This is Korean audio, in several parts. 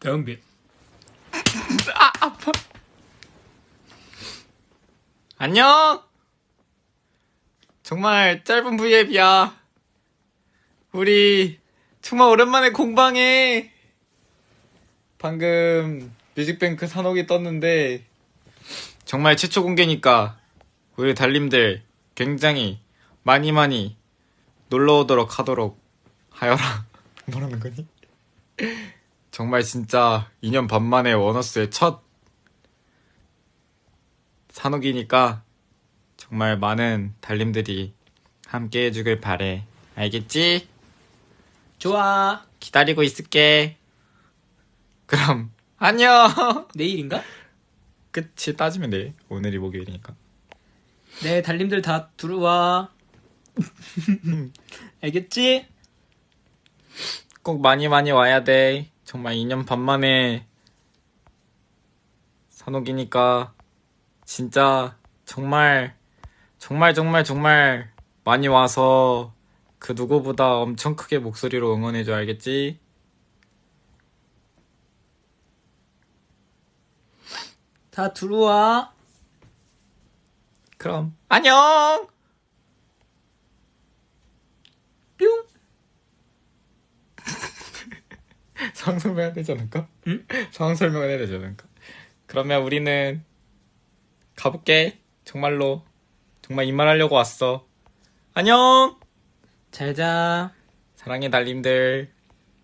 덤비. 안녕! 정말 짧은 V앱이야. 우리 정말 오랜만에 공방해. 방금 뮤직뱅크 산옥이 떴는데 정말 최초 공개니까 우리 달님들 굉장히 많이 많이 놀러 오도록 하도록 하여라. 뭐라는 거니? 정말 진짜 2년 반 만에 원어스의 첫 산옥이니까 정말 많은 달님들이 함께 해주길 바래. 알겠지? 좋아. 기다리고 있을게. 그럼 안녕. 내일인가? 끝이 따지면 돼. 오늘이 목요일이니까. 네, 달님들 다 들어와. 알겠지? 꼭 많이 많이 와야 돼. 정말 2년 반 만에 산옥이니까 진짜 정말 정말 정말 정말 많이 와서 그 누구보다 엄청 크게 목소리로 응원해줘 알겠지? 다 들어와. 그럼 안녕. 상황 설명해야 되지 않을까? 응? 상황 설명을 해야 되지 않을까? 그러면 우리는 가볼게. 정말로. 정말 이말 하려고 왔어. 안녕! 잘 자. 사랑해, 달님들.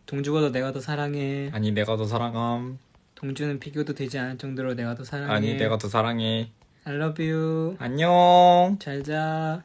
동주가 더 내가 더 사랑해. 아니, 내가 더 사랑함. 동주는 비교도 되지 않을 정도로 내가 더 사랑해. 아니, 내가 더 사랑해. I love you. 안녕! 잘 자.